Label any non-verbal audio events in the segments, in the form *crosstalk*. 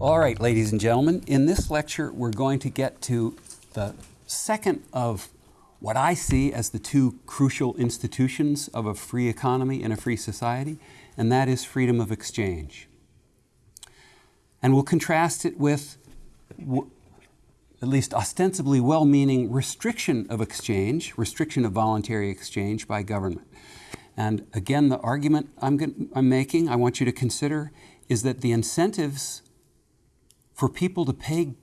All right, ladies and gentlemen, in this lecture, we're going to get to the second of what I see as the two crucial institutions of a free economy and a free society, and that is freedom of exchange. And we'll contrast it with at least ostensibly well-meaning restriction of exchange, restriction of voluntary exchange by government. And again, the argument I'm, I'm making, I want you to consider, is that the incentives for people to pay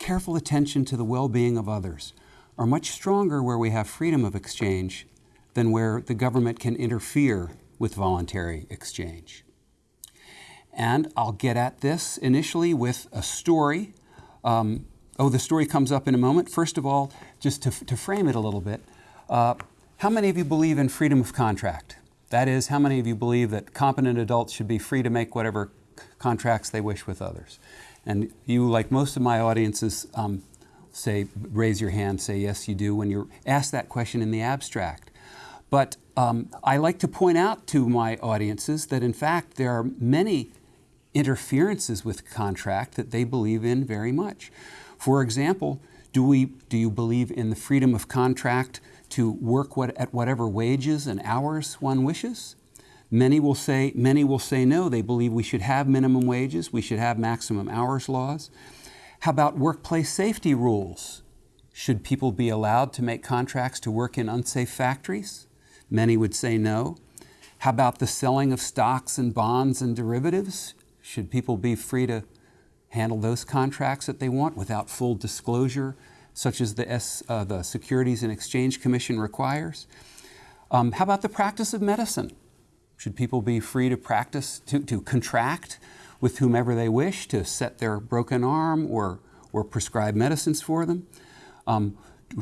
careful attention to the well-being of others are much stronger where we have freedom of exchange than where the government can interfere with voluntary exchange. And I'll get at this initially with a story. Um, oh, the story comes up in a moment. First of all, just to, to frame it a little bit, uh, how many of you believe in freedom of contract? That is, how many of you believe that competent adults should be free to make whatever contracts they wish with others? And you, like most of my audiences, um, say, raise your hand, say yes you do when you're asked that question in the abstract. But um, I like to point out to my audiences that in fact there are many interferences with contract that they believe in very much. For example, do, we, do you believe in the freedom of contract to work what, at whatever wages and hours one wishes. Many will say, many will say no, they believe we should have minimum wages, we should have maximum hours laws. How about workplace safety rules? Should people be allowed to make contracts to work in unsafe factories? Many would say no. How about the selling of stocks and bonds and derivatives? Should people be free to handle those contracts that they want without full disclosure such as the, S, uh, the Securities and Exchange Commission requires. Um, how about the practice of medicine? Should people be free to practice, to, to contract with whomever they wish to set their broken arm or, or prescribe medicines for them? Um,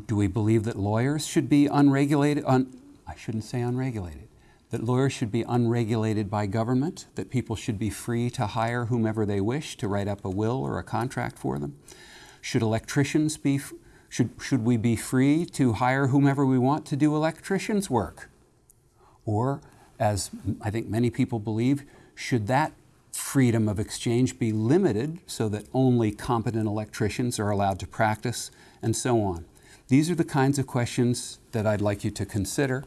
do, we believe that lawyers should be unregulated, un, I shouldn't say unregulated, that lawyers should be unregulated by government, that people should be free to hire whomever they wish to write up a will or a contract for them? Should electricians be, should, should we be free to hire whomever we want to do electricians' work? Or, as I think many people believe, should that freedom of exchange be limited so that only competent electricians are allowed to practice, and so on? These are the kinds of questions that I'd like you to consider.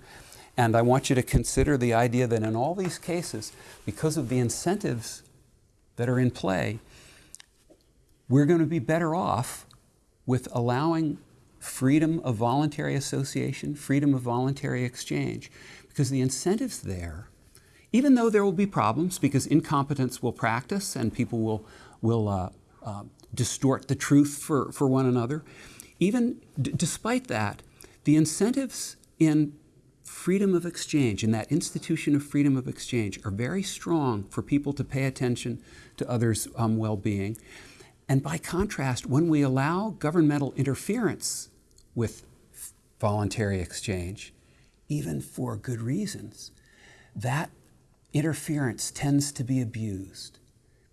And I want you to consider the idea that in all these cases, because of the incentives that are in play, we're going to be better off with allowing freedom of voluntary association, freedom of voluntary exchange, because the incentives there, even though there will be problems because incompetence will practice and people will, will uh, uh, distort the truth for, for one another, even despite that, the incentives in freedom of exchange, in that institution of freedom of exchange, are very strong for people to pay attention to others' um, well-being. And by contrast, when we allow governmental interference with voluntary exchange, even for good reasons, that interference tends to be abused.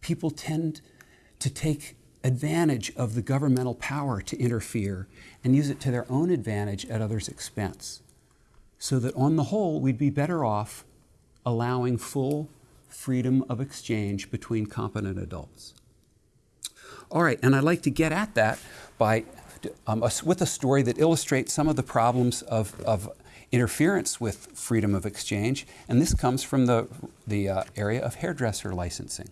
People tend to take advantage of the governmental power to interfere and use it to their own advantage at others' expense. So that on the whole, we'd be better off allowing full freedom of exchange between competent adults. All right, and I'd like to get at that by, um, a, with a story that illustrates some of the problems of, of interference with freedom of exchange, and this comes from the, the uh, area of hairdresser licensing.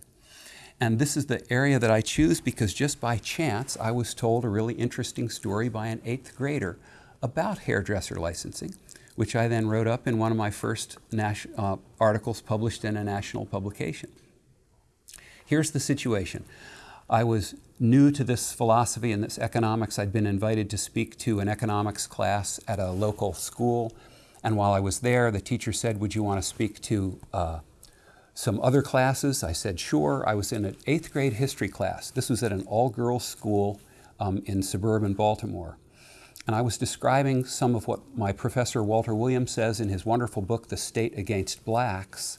And this is the area that I choose because just by chance I was told a really interesting story by an eighth grader about hairdresser licensing, which I then wrote up in one of my first uh, articles published in a national publication. Here's the situation. I was new to this philosophy and this economics. I'd been invited to speak to an economics class at a local school. And while I was there, the teacher said, would you want to speak to uh, some other classes? I said, sure. I was in an eighth grade history class. This was at an all-girls school um, in suburban Baltimore. And I was describing some of what my professor Walter Williams says in his wonderful book, The State Against Blacks,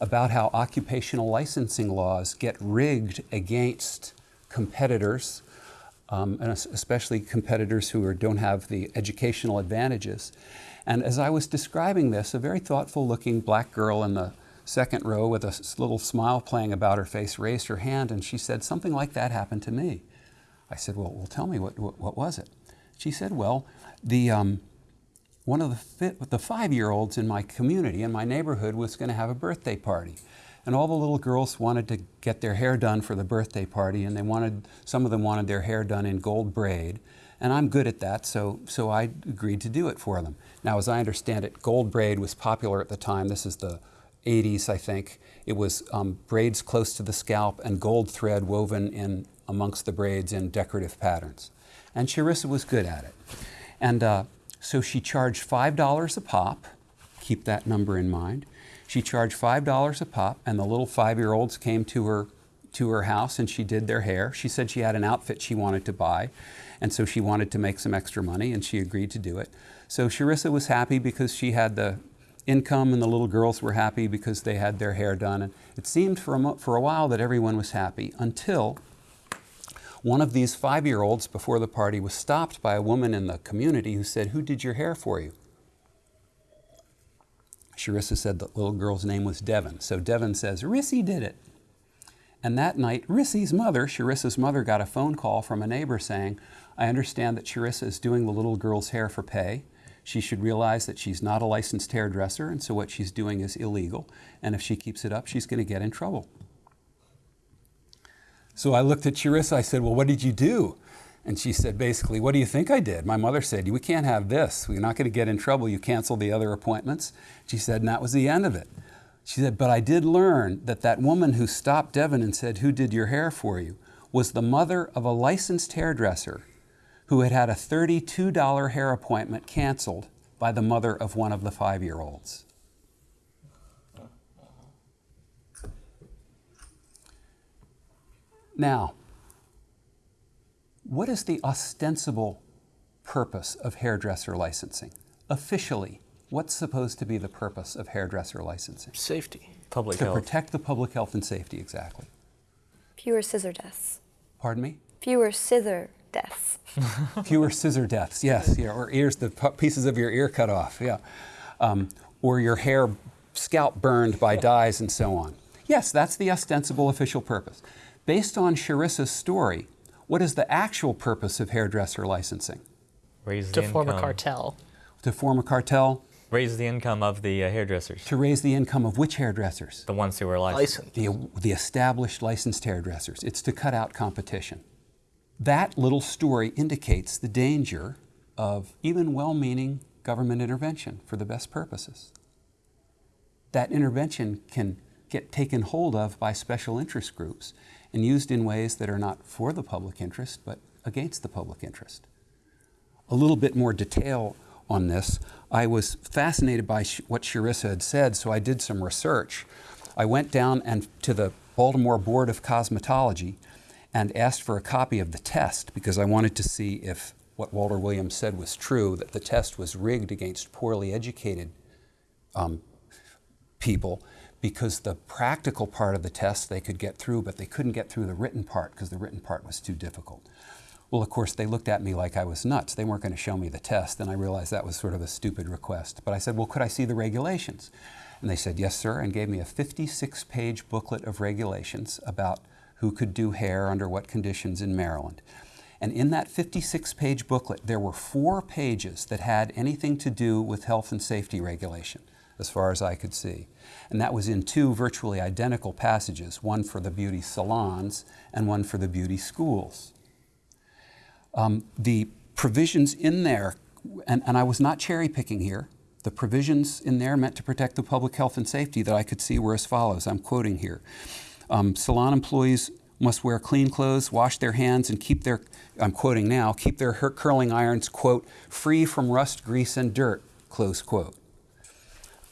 about how occupational licensing laws get rigged against competitors, um, and especially competitors who are, don't have the educational advantages. And as I was describing this, a very thoughtful looking black girl in the second row with a little smile playing about her face raised her hand and she said, Something like that happened to me. I said, Well, well tell me, what, what, what was it? She said, Well, the, um, one of the, the five year olds in my community, in my neighborhood, was going to have a birthday party. And all the little girls wanted to get their hair done for the birthday party, and they wanted, some of them wanted their hair done in gold braid. And I'm good at that, so, so I agreed to do it for them. Now, as I understand it, gold braid was popular at the time. This is the 80s, I think. It was um, braids close to the scalp and gold thread woven in amongst the braids in decorative patterns. And Charissa was good at it. And uh, so she charged $5 a pop, keep that number in mind. She charged $5 a pop, and the little five year olds came to her, to her house and she did their hair. She said she had an outfit she wanted to buy, and so she wanted to make some extra money, and she agreed to do it. So Sharissa was happy because she had the income, and the little girls were happy because they had their hair done. And it seemed for a, for a while that everyone was happy until one of these five year olds before the party was stopped by a woman in the community who said, Who did your hair for you? Sharissa said the little girl's name was Devon. So Devon says, Rissy did it. And that night, Rissy's mother, Sharissa's mother, got a phone call from a neighbor saying, I understand that Sharissa is doing the little girl's hair for pay. She should realize that she's not a licensed hairdresser, and so what she's doing is illegal. And if she keeps it up, she's going to get in trouble. So I looked at Charissa, I said, Well, what did you do? And she said, basically, what do you think I did? My mother said, we can't have this. We're not going to get in trouble. You cancel the other appointments. She said, and that was the end of it. She said, but I did learn that that woman who stopped Devin and said, who did your hair for you, was the mother of a licensed hairdresser who had had a $32 hair appointment canceled by the mother of one of the five-year-olds. Now, what is the ostensible purpose of hairdresser licensing? Officially, what's supposed to be the purpose of hairdresser licensing? Safety. Public to health. To protect the public health and safety, exactly. Fewer scissor deaths. Pardon me? Fewer scissor deaths. *laughs* Fewer scissor deaths, yes, yeah, or ears, the pieces of your ear cut off, yeah. Um, or your hair, scalp burned by dyes and so on. Yes, that's the ostensible official purpose. Based on Sharissa's story, what is the actual purpose of hairdresser licensing? Raise To the form a cartel. To form a cartel, Raise the income of the uh, hairdressers, to raise the income of which hairdressers? the ones who are licensed. License. The, the established licensed hairdressers. It's to cut out competition. That little story indicates the danger of even well meaning government intervention for the best purposes. That intervention can get taken hold of by special interest groups and used in ways that are not for the public interest but against the public interest. A little bit more detail on this. I was fascinated by what Sharissa had said, so I did some research. I went down and to the Baltimore Board of Cosmetology and asked for a copy of the test because I wanted to see if what Walter Williams said was true, that the test was rigged against poorly educated um, people because the practical part of the test they could get through, but they couldn't get through the written part because the written part was too difficult. Well, of course, they looked at me like I was nuts. They weren't going to show me the test, and I realized that was sort of a stupid request. But I said, Well, could I see the regulations? And they said, Yes, sir, and gave me a 56 page booklet of regulations about who could do hair under what conditions in Maryland. And in that 56 page booklet, there were four pages that had anything to do with health and safety regulation, as far as I could see. And that was in two virtually identical passages one for the beauty salons and one for the beauty schools. Um, the provisions in there, and, and I was not cherry picking here, the provisions in there meant to protect the public health and safety that I could see were as follows. I'm quoting here. Um, salon employees must wear clean clothes, wash their hands, and keep their, I'm quoting now, keep their curling irons, quote, free from rust, grease, and dirt, close quote.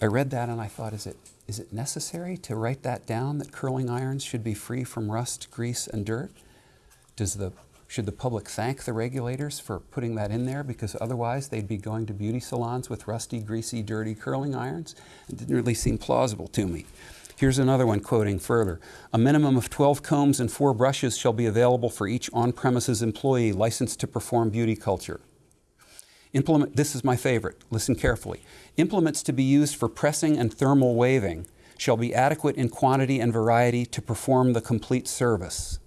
I read that and I thought, is it, is it necessary to write that down that curling irons should be free from rust, grease, and dirt? Does the, should the public thank the regulators for putting that in there? Because otherwise they'd be going to beauty salons with rusty, greasy, dirty curling irons? It didn't really seem plausible to me. Here's another one quoting further. A minimum of 12 combs and four brushes shall be available for each on premises employee licensed to perform beauty culture. Implement, this is my favorite, listen carefully. Implements to be used for pressing and thermal waving shall be adequate in quantity and variety to perform the complete service.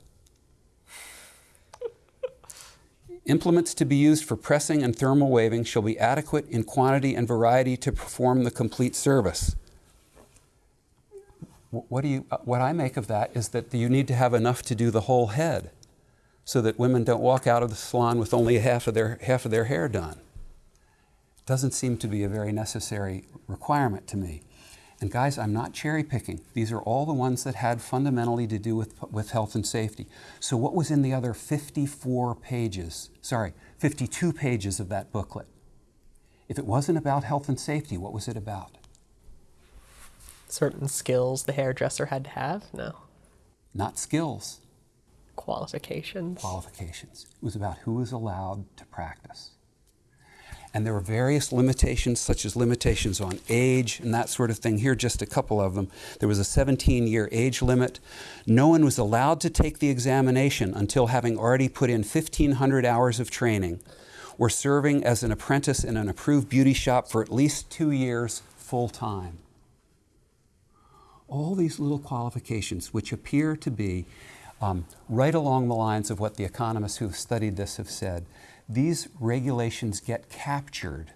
Implements to be used for pressing and thermal waving shall be adequate in quantity and variety to perform the complete service. What, do you, uh, what I make of that is that you need to have enough to do the whole head so that women don't walk out of the salon with only half of their, half of their hair done. Doesn't seem to be a very necessary requirement to me. And guys, I'm not cherry picking. These are all the ones that had fundamentally to do with, with health and safety. So, what was in the other 54 pages, sorry, 52 pages of that booklet? If it wasn't about health and safety, what was it about? Certain skills the hairdresser had to have? No. Not skills, Qualifications. qualifications. It was about who was allowed to practice. And there were various limitations, such as limitations on age and that sort of thing. Here, just a couple of them. There was a 17 year age limit. No one was allowed to take the examination until having already put in 1,500 hours of training or serving as an apprentice in an approved beauty shop for at least two years full time. All these little qualifications, which appear to be um, right along the lines of what the economists who have studied this have said, these regulations get captured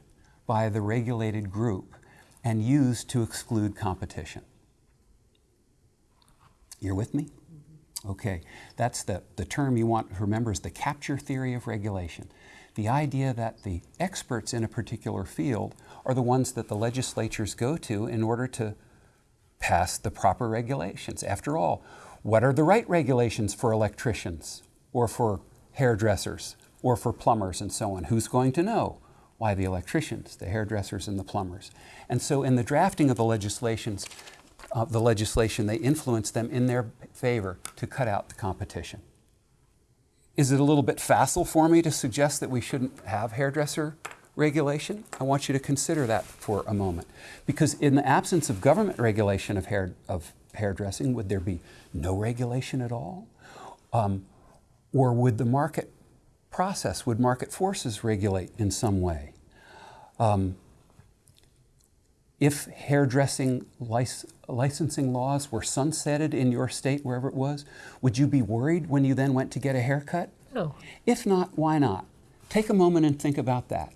by the regulated group and used to exclude competition. You're with me? Okay, that's the, the term you want to remember is the capture theory of regulation. The idea that the experts in a particular field are the ones that the legislatures go to in order to pass the proper regulations. After all, what are the right regulations for electricians or for hairdressers or for plumbers and so on? Who's going to know? Why the electricians, the hairdressers, and the plumbers. And so, in the drafting of the legislations, uh, the legislation, they influence them in their favor to cut out the competition. Is it a little bit facile for me to suggest that we shouldn't have hairdresser regulation? I want you to consider that for a moment. Because in the absence of government regulation of, hair, of hairdressing, would there be no regulation at all? Um, or would the market process, would market forces regulate in some way? Um, if hairdressing lic- licensing laws were sunsetted in your state, wherever it was, would you be worried when you then went to get a haircut? No. If not, why not? Take a moment and think about that.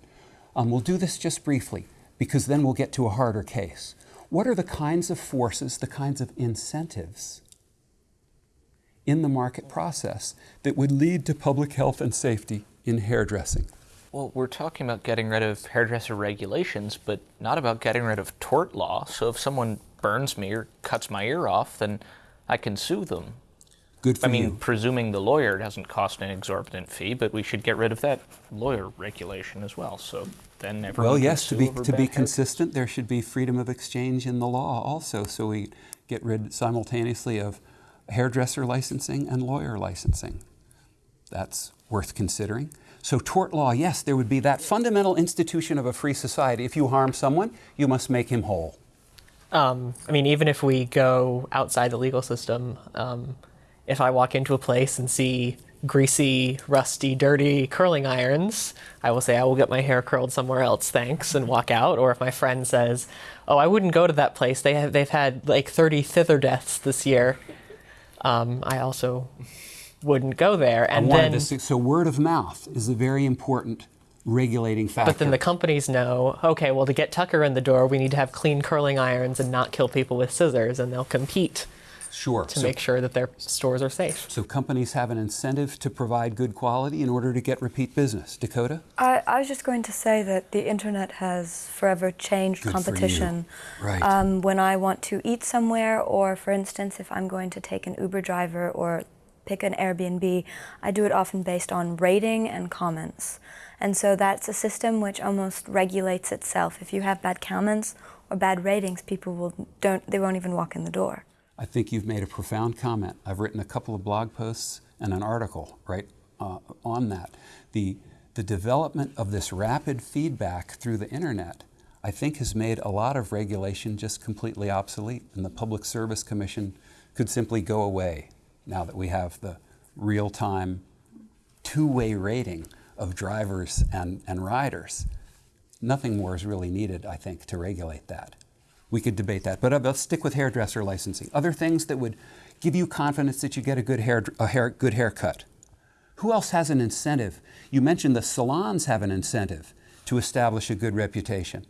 Um, we'll do this just briefly because then we'll get to a harder case. What are the kinds of forces, the kinds of incentives in the market process that would lead to public health and safety in hairdressing? Well, we're talking about getting rid of hairdresser regulations, but not about getting rid of tort law. So if someone burns me or cuts my ear off, then I can sue them. Good for I mean, you. presuming the lawyer doesn't cost an exorbitant fee, but we should get rid of that lawyer regulation as well. So then everyone Well, yes, to be, to be consistent, there should be freedom of exchange in the law also, so we get rid simultaneously of hairdresser licensing and lawyer licensing. That's worth considering. So, tort law, yes, there would be that fundamental institution of a free society. If you harm someone, you must make him whole. Um, I mean, even if we go outside the legal system, um, if I walk into a place and see greasy, rusty, dirty curling irons, I will say I will get my hair curled somewhere else, thanks, and walk out. Or if my friend says, "Oh, I wouldn't go to that place. They have they've had like 30 thither deaths this year," um, I also wouldn't go there. And then, to so, word of mouth is a very important regulating factor. but then the companies know, okay, well, to get Tucker in the door, we need to have clean curling irons and not kill people with scissors, and they'll compete sure. to so, make sure that their stores are safe. so companies have an incentive to provide good quality in order to get repeat business. Dakota? I, I was just going to say that the internet has forever changed Good for you. competition. Right. Um, when I want to eat somewhere, or for instance, if I'm going to take an Uber driver or pick an Airbnb, I do it often based on rating and comments. And so that's a system which almost regulates itself. If you have bad comments or bad ratings, people will don't they won't even walk in the door. I think you've made a profound comment. I've written a couple of blog posts and an article right uh, on that. The the development of this rapid feedback through the internet, I think, has made a lot of regulation just completely obsolete, and the Public Service Commission could simply go away now that we have the real-time two-way rating of drivers and, and riders. Nothing more is really needed, I think, to regulate that. We could debate that, but uh, let's stick with hairdresser licensing. Other things that would give you confidence that you get a good hair, a hair, good haircut. Who else has an incentive? You mentioned the salons have an incentive to establish a good reputation.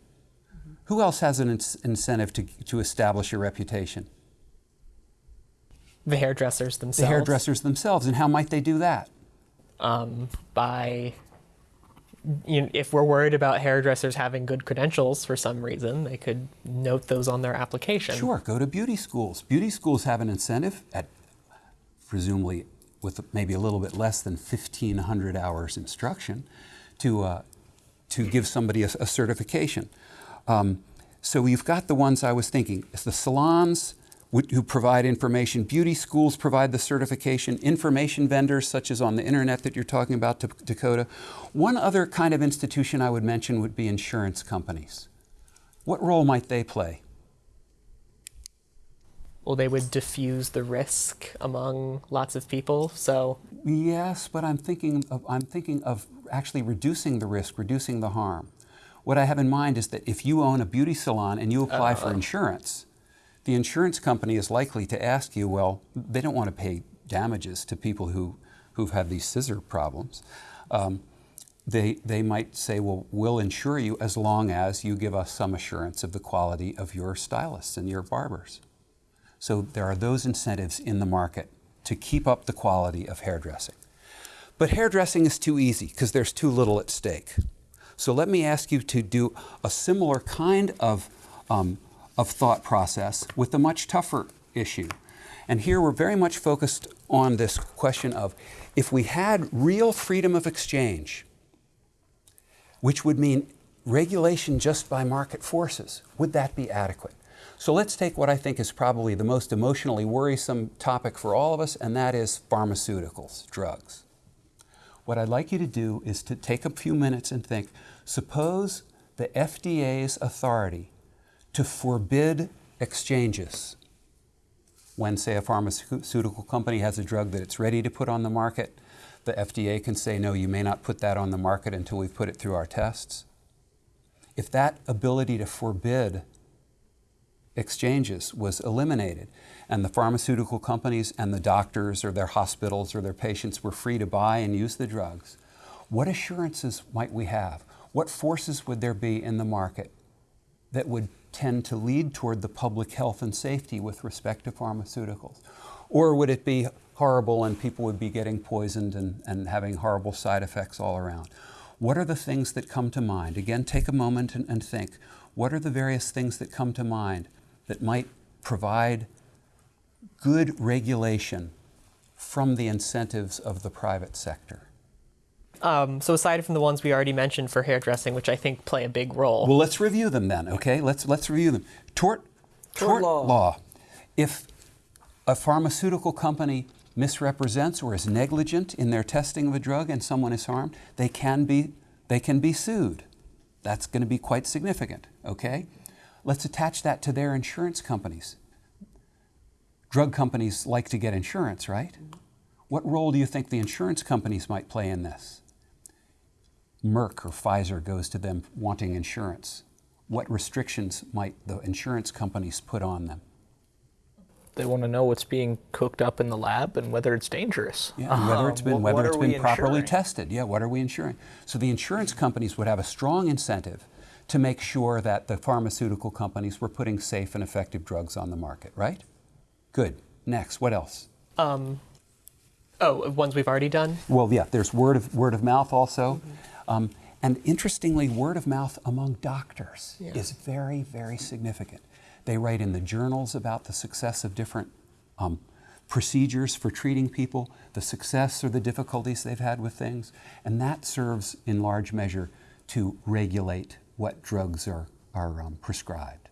Who else has an incentive to, to establish a reputation? The hairdressers themselves. The hairdressers themselves. And how might they do that? um, by you know, if we're worried about hairdressers having good credentials for some reason, they could note those on their application. Sure, go to beauty schools. Beauty schools have an incentive at presumably with maybe a little bit less than 1,500 hours instruction to, uh, to give somebody a, a certification. Um, so you've got the ones I was thinking. It's the salons who provide information. Beauty schools provide the certification. Information vendors, such as on the internet that you're talking about, Dakota. One other kind of institution I would mention would be insurance companies. What role might they play? Well, they would diffuse the risk among lots of people. So Yes, but I'm thinking of, I'm thinking of actually reducing the risk, reducing the harm. What I have in mind is that if you own a beauty salon and you apply for uh. insurance, the insurance company is likely to ask you, well, they don't want to pay damages to people who, who've had these scissor problems. Um, they, they might say, well, we'll insure you as long as you give us some assurance of the quality of your stylists and your barbers. So there are those incentives in the market to keep up the quality of hairdressing. But hairdressing is too easy because there's too little at stake. So let me ask you to do a similar kind of, um, of thought process with a much tougher issue. And here we're very much focused on this question of if we had real freedom of exchange, which would mean regulation just by market forces, would that be adequate? So let's take what I think is probably the most emotionally worrisome topic for all of us, and that is pharmaceuticals, drugs. What I'd like you to do is to take a few minutes and think suppose the FDA's authority to forbid exchanges when, say, a pharmaceutical company has a drug that it's ready to put on the market, the FDA can say, no, you may not put that on the market until we've put it through our tests. If that ability to forbid exchanges was eliminated and the pharmaceutical companies and the doctors or their hospitals or their patients were free to buy and use the drugs, what assurances might we have? What forces would there be in the market that would tend to lead toward the public health and safety with respect to pharmaceuticals? Or would it be horrible and people would be getting poisoned and, and having horrible side effects all around? What are the things that come to mind? Again, take a moment and, and think. What are the various things that come to mind that might provide good regulation from the incentives of the private sector? Um, so aside from the ones we already mentioned for hairdressing, which I think play a big role. Well, let's review them then, okay? Let's, let's review them. Tort, tort, law. If a pharmaceutical company misrepresents or is negligent in their testing of a drug and someone is harmed, they can be, they can be sued. That's going to be quite significant, okay? Let's attach that to their insurance companies. Drug companies like to get insurance, right? What role do you think the insurance companies might play in this? Merck or Pfizer goes to them wanting insurance. What restrictions might the insurance companies put on them? They want to know what's being cooked up in the lab and whether it's dangerous. Yeah, and whether it's *laughs* been Um, whether it's been properly insuring? tested. Yeah, what are we insuring? So the insurance companies would have a strong incentive to make sure that the pharmaceutical companies were putting safe and effective drugs on the market, right? Good. Next, what else? Um, oh, ones we've already done. Well, yeah, there's word of word of mouth also, um, and interestingly, word of mouth among doctors Yeah. is very, very significant. They write in the journals about the success of different um, procedures for treating people, the success or the difficulties they've had with things, and that serves in large measure to regulate what drugs are are um, prescribed.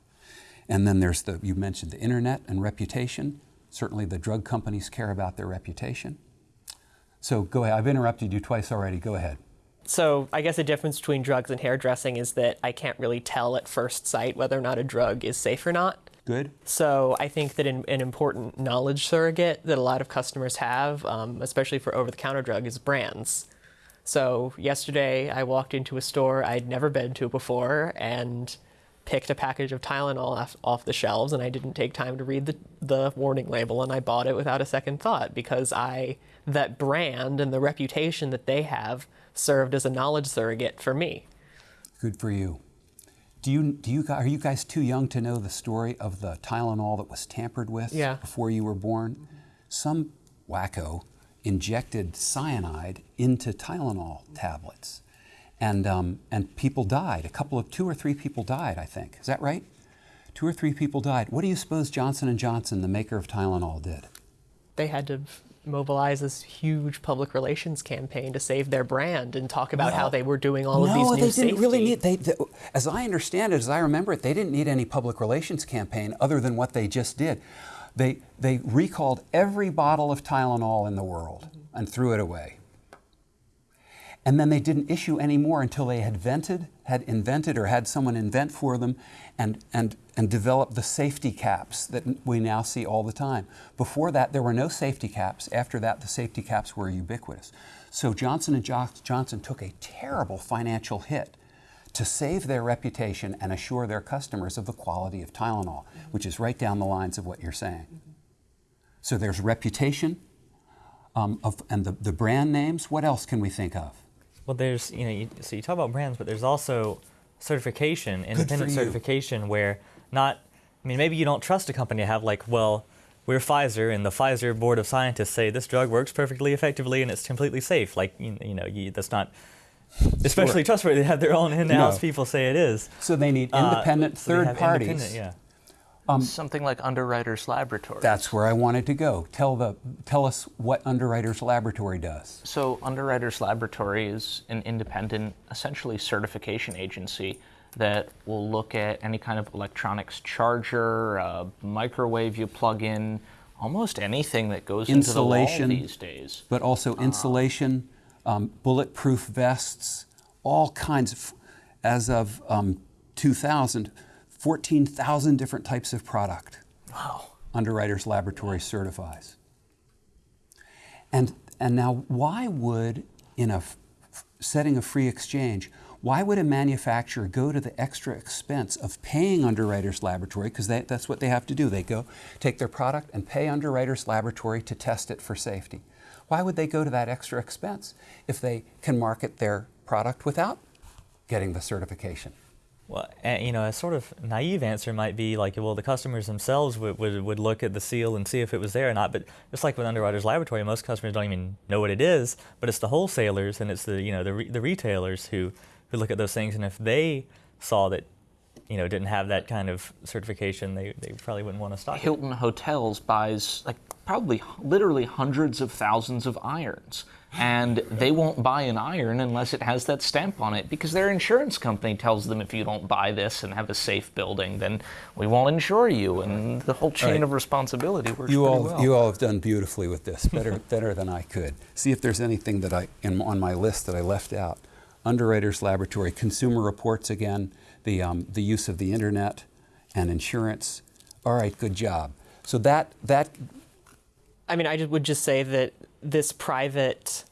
And then there's the you mentioned the internet and reputation. Certainly, the drug companies care about their reputation. So go ahead. I've interrupted you twice already. Go ahead. So I guess the difference between drugs and hairdressing is that I can't really tell at first sight whether or not a drug is safe or not. Good. So I think that an, an important knowledge surrogate that a lot of customers have, um, especially for over-the-counter drug, is brands. So yesterday I walked into a store I'd never been to before, and picked a package of Tylenol off, off the shelves and I didn't take time to read the, the warning label and I bought it without a second thought because I that brand and the reputation that they have served as a knowledge surrogate for me. Good for you. Do you, do you, are you guys too young to know the story of the Tylenol that was tampered with Yeah. before you were born? Some wacko injected cyanide into Tylenol tablets, and, um, and people died. A couple of, two or three people died, I think. Is that right? Two or three people died. What do you suppose Johnson & Johnson, the maker of Tylenol, did? They had to mobilize this huge public relations campaign to save their brand and talk about how they were doing all of these new they didn't really need. They, they, as I understand it, as I remember it, they didn't need any public relations campaign other than what they just did. They they recalled every bottle of Tylenol in the world and threw it away. And then they didn't issue any more until they had invented, had invented or had someone invent for them and, and, and developed the safety caps that we now see all the time. Before that, there were no safety caps. After that, the safety caps were ubiquitous. So Johnson & Jo- Johnson took a terrible financial hit to save their reputation and assure their customers of the quality of Tylenol, which is right down the lines of what you're saying. So there's reputation um, of, and the, the brand names. What else can we think of? Well, there's you know, you, so you talk about brands, but there's also certification, independent certification, where not. I mean, maybe you don't trust a company to have like, well, we're Pfizer, and the Pfizer board of scientists say this drug works perfectly effectively and it's completely safe. Like, you, you know, you, that's not especially trustworthy. They have their own in-house No. people say it is. So they need Uh, independent so they third have parties. independent- yeah. Something like Underwriters Laboratory. That's where I wanted to go. Tell the tell us what Underwriters Laboratory does. So, Underwriters Laboratory is an independent, essentially certification agency that will look at any kind of electronics charger, uh, microwave you plug in, almost anything that goes into the wall Insulation. these days. But also insulation, um, bulletproof vests, all kinds of. As of um, 2000, 14,000 different types of product. Wow. Underwriters Laboratory certifies. And, and now, why would, in a setting of free exchange, why would a manufacturer go to the extra expense of paying Underwriters Laboratory? Because that's what they have to do. They go take their product and pay Underwriters Laboratory to test it for safety. Why would they go to that extra expense if they can market their product without getting the certification? Well, you know, a sort of naive answer might be like, well, the customers themselves would, would, would look at the seal and see if it was there or not. But just like with Underwriters Laboratory, most customers don't even know what it is. But it's the wholesalers and it's the you know the, re- the retailers who, who look at those things. And if they saw that, you know, didn't have that kind of certification, they, they probably wouldn't want to stock it. Hilton Hotels buys like probably literally hundreds of thousands of irons. And they won't buy an iron unless it has that stamp on it because their insurance company tells them if you don't buy this and have a safe building, then we won't insure you. And the whole chain Right. of responsibility works You all, well. you all have done beautifully with this, better, *laughs* better than I could. See if there's anything that I, in, on my list that I left out. Underwriters Laboratory, consumer reports again, the, um, the use of the internet and insurance. All right, good job. So that, that, I mean, I just would just say that this private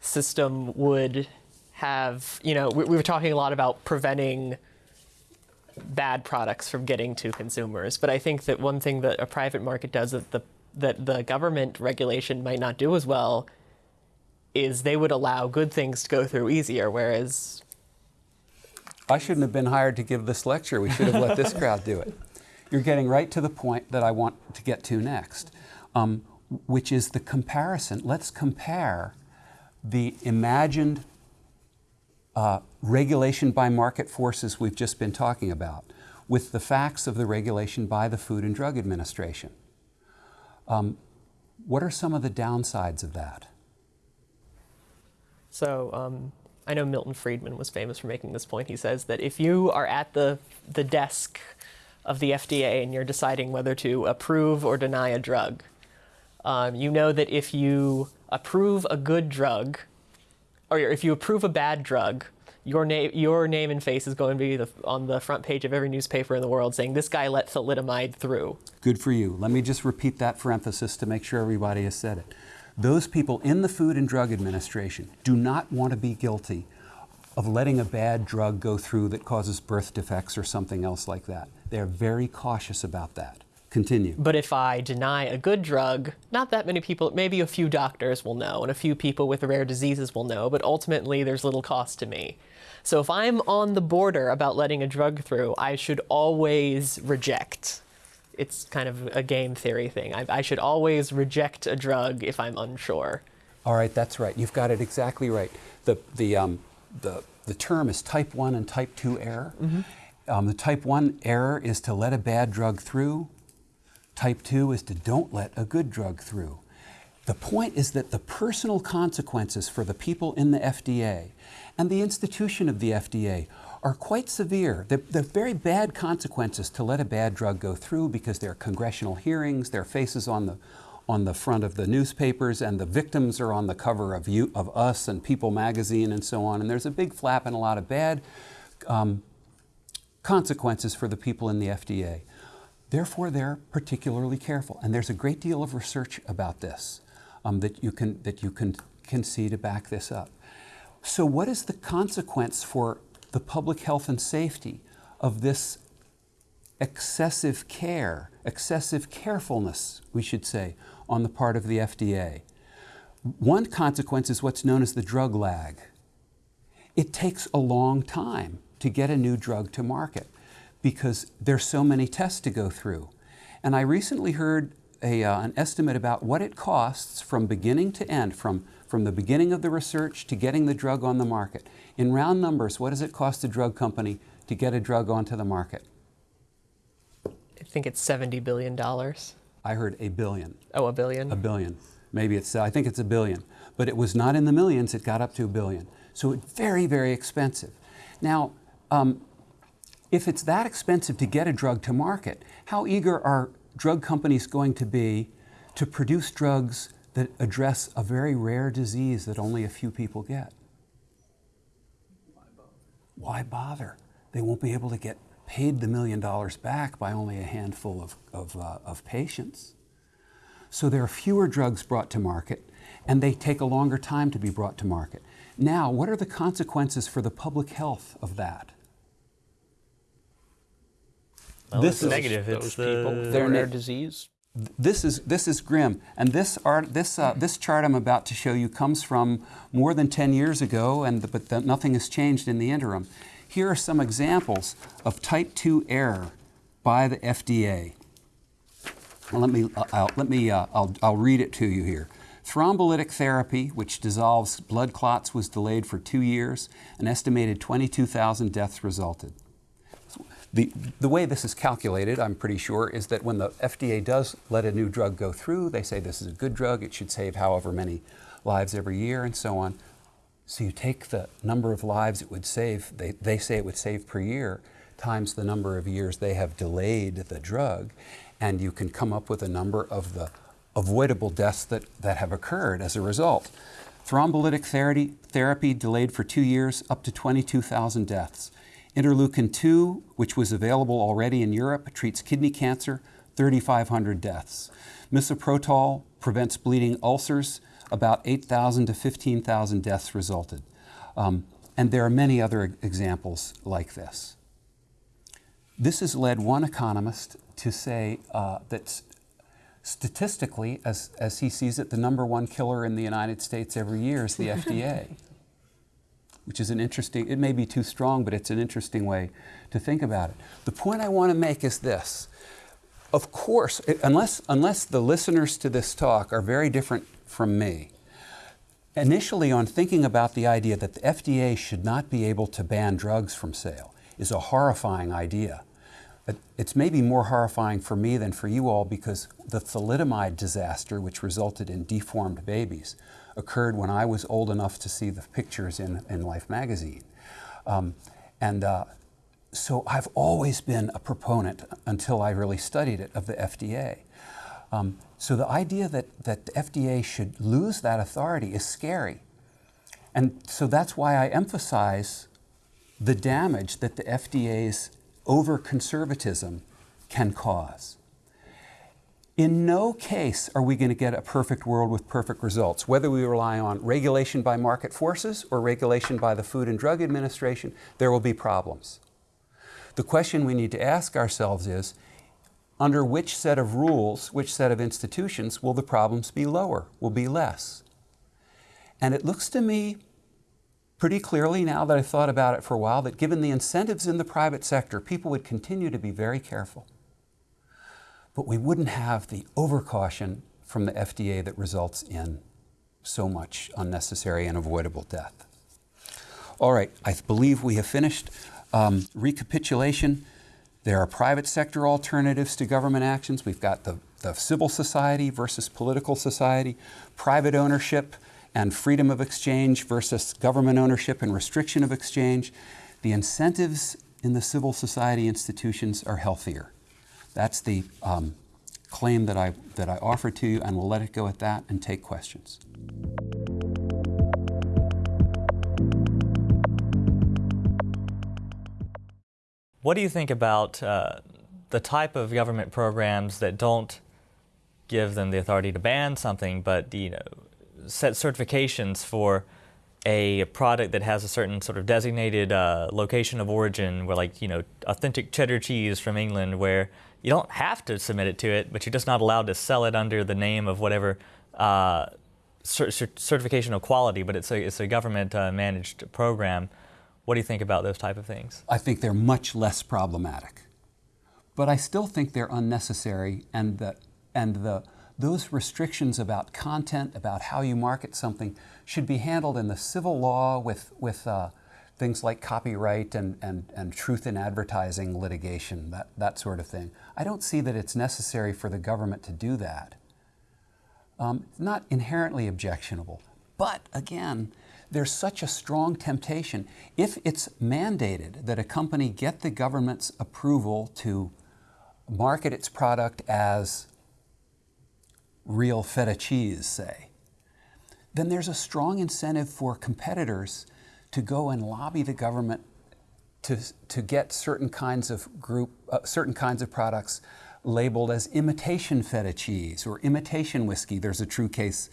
system would have, you know, we, we were talking a lot about preventing bad products from getting to consumers, but I think that one thing that a private market does that the that the government regulation might not do as well is they would allow good things to go through easier, whereas I shouldn't have been hired to give this lecture. We should have let this crowd do it. You're getting right to the point that I want to get to next, um, which is the comparison. Let's compare the imagined uh, regulation by market forces we've just been talking about with the facts of the regulation by the Food and Drug Administration. Um, what are some of the downsides of that? So um, I know Milton Friedman was famous for making this point. He says that if you are at the the desk of the FDA and you're deciding whether to approve or deny a drug, um, you know that if you approve a good drug, or if you approve a bad drug, your name your name and face is going to be the, on the front page of every newspaper in the world saying this guy let thalidomide through. Good for you. Let me just repeat that for emphasis to make sure everybody has said it. Those people in the Food and Drug Administration do not want to be guilty of letting a bad drug go through that causes birth defects or something else like that. They're very cautious about that. Continue. But if I deny a good drug, not that many people, maybe a few doctors will know and a few people with rare diseases will know, but ultimately there's little cost to me. So if I'm on the border about letting a drug through, I should always reject. It's kind of a game theory thing. I, I should always reject a drug if I'm unsure. All right, that's right. You've got it exactly right. The, the, um, the, the term is type 1 and type 2 error. Um, the type 1 error is to let a bad drug through. Type 2 is to don't let a good drug through. The point is that the personal consequences for the people in the FDA and the institution of the FDA are quite severe. They're, very bad consequences to let a bad drug go through because there are congressional hearings, there are faces on the, on the front of the newspapers, and the victims are on the cover of, you, of Us and People magazine and so on. And there's a big flap and a lot of bad um, consequences for the people in the FDA. Therefore, they're particularly careful. And there's a great deal of research about this um, that you, can, that you can, can see to back this up. So, what is the consequence for the public health and safety of this excessive care, excessive carefulness, we should say, on the part of the FDA? One consequence is what's known as the drug lag. It takes a long time to get a new drug to market because there's so many tests to go through. And I recently heard a, uh, an estimate about what it costs from beginning to end, from, from the beginning of the research to getting the drug on the market. In round numbers, what does it cost a drug company to get a drug onto the market? I think it's $70 billion. I heard a billion. Oh, a billion? A billion. Maybe it's, I think it's a billion. But it was not in the millions, it got up to a billion. So it's very, very expensive. Now, um, if it's that expensive to get a drug to market, how eager are drug companies going to be to produce drugs that address a very rare disease that only a few people get? Why bother? They won't be able to get paid the million dollars back by only a handful of, of, uh, of patients. So there are fewer drugs brought to market, and they take a longer time to be brought to market. Now, what are the consequences for the public health of that? Well, This it's is- negative. Those It's people, the, They're rare ne- disease. This is, this is grim. And this, art, this, uh, this chart I'm about to show you comes from more than 10 years ago, and, but the, nothing has changed in the interim. Here are some examples of type 2 error by the FDA. Let me, uh, I'll, let me uh, I'll, I'll read it to you here. Thrombolytic therapy, which dissolves blood clots, was delayed for two years. An estimated 22,000 deaths resulted. The, the way this is calculated, I'm pretty sure, is that when the FDA does let a new drug go through, they say this is a good drug, it should save however many lives every year, and so on. So you take the number of lives it would save, they, they say it would save per year, times the number of years they have delayed the drug, and you can come up with a number of the avoidable deaths that, that have occurred as a result. Thrombolytic therapy, therapy delayed for two years, up to 22,000 deaths. Interleukin 2, which was available already in Europe, treats kidney cancer, 3,500 deaths. Misoprostol prevents bleeding ulcers, about 8,000 to 15,000 deaths resulted. Um, and there are many other examples like this. This has led one economist to say uh, that statistically, as, as he sees it, the number one killer in the United States every year is the *laughs* FDA which is an interesting, it may be too strong, but it's an interesting way to think about it. The point I want to make is this. Of course, it- unless, unless the listeners to this talk are very different from me, initially on thinking about the idea that the FDA should not be able to ban drugs from sale is a horrifying idea. It's maybe more horrifying for me than for you all because the thalidomide disaster, which resulted in deformed babies, occurred when I was old enough to see the pictures in, in Life magazine. Um, and uh, so I've always been a proponent, until I really studied it, of the FDA. Um, so the idea that, that the FDA should lose that authority is scary. And so that's why I emphasize the damage that the FDA's over conservatism can cause. In no case are we going to get a perfect world with perfect results. Whether we rely on regulation by market forces or regulation by the Food and Drug Administration, there will be problems. The question we need to ask ourselves is under which set of rules, which set of institutions will the problems be lower, will be less? And it looks to me pretty clearly now that I've thought about it for a while that given the incentives in the private sector, people would continue to be very careful. But we wouldn't have the overcaution from the FDA that results in so much unnecessary and avoidable death. All right, I believe we have finished. Um, recapitulation there are private sector alternatives to government actions. We've got the, the civil society versus political society, private ownership and freedom of exchange versus government ownership and restriction of exchange. The incentives in the civil society institutions are healthier. That's the um, claim that I, that I offer to you, and we'll let it go at that and take questions. What do you think about uh, the type of government programs that don't give them the authority to ban something, but you know, set certifications for a product that has a certain sort of designated uh, location of origin, where like you know, authentic cheddar cheese from England, where you don't have to submit it to it, but you're just not allowed to sell it under the name of whatever uh, certification of quality, but it's a, it's a government uh, managed program. What do you think about those type of things? I think they're much less problematic. But I still think they're unnecessary and the, and the, those restrictions about content, about how you market something, should be handled in the civil law with, with uh, things like copyright and, and, and truth in advertising litigation, that, that sort of thing. I don't see that it's necessary for the government to do that. Um, not inherently objectionable, but again, there's such a strong temptation. If it's mandated that a company get the government's approval to market its product as real feta cheese, say, then there's a strong incentive for competitors to go and lobby the government to, to get certain kinds of group, uh, certain kinds of products labeled as imitation feta cheese or imitation whiskey. There's a true case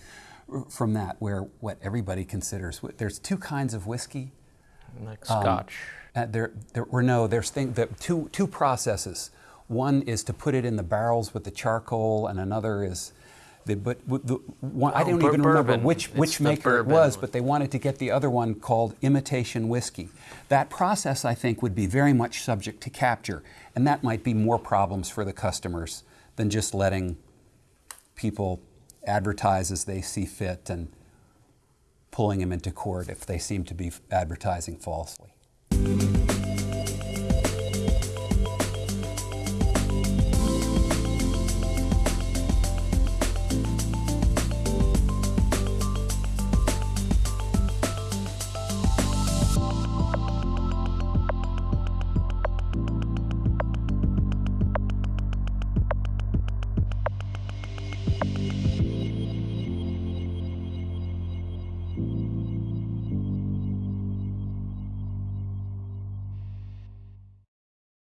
from that where what everybody considers there's two kinds of whiskey. Like scotch. um, there, there or no there's thing, the, two, two processes. One is to put it in the barrels with the charcoal and another is the, but the one, oh, I don't even remember which, which maker it was, but they wanted to get the other one called imitation whiskey. That process, I think, would be very much subject to capture, and that might be more problems for the customers than just letting people advertise as they see fit and pulling them into court if they seem to be advertising falsely.